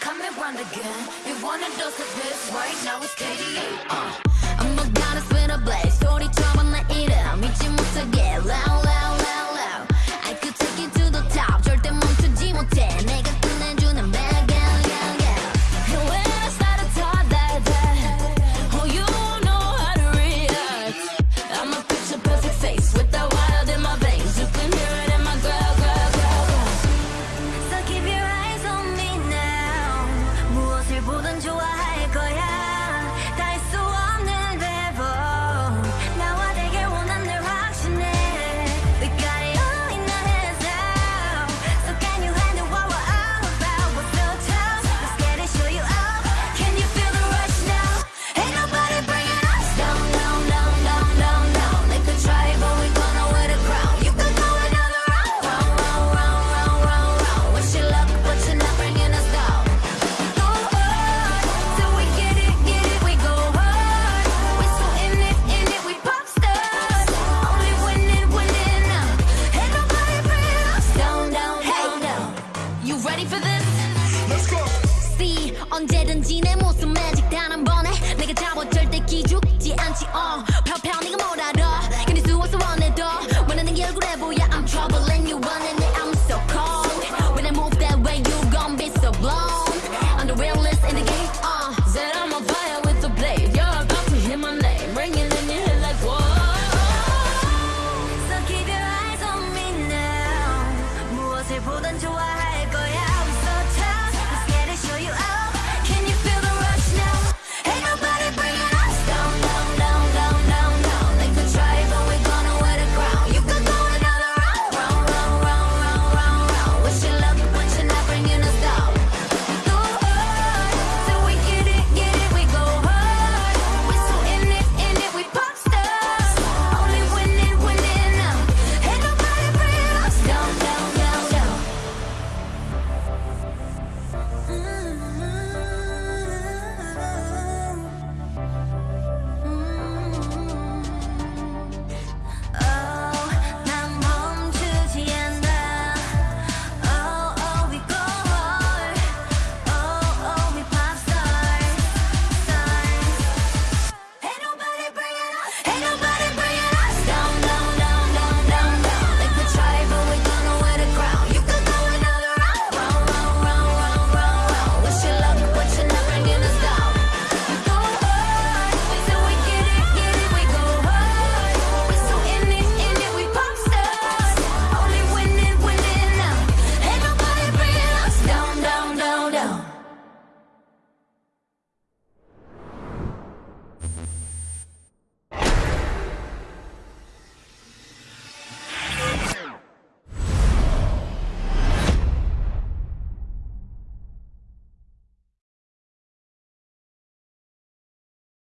Come and run again. You wanna dose of this Right now it's KDA uh. I'm a goddess Nemo's magic. love.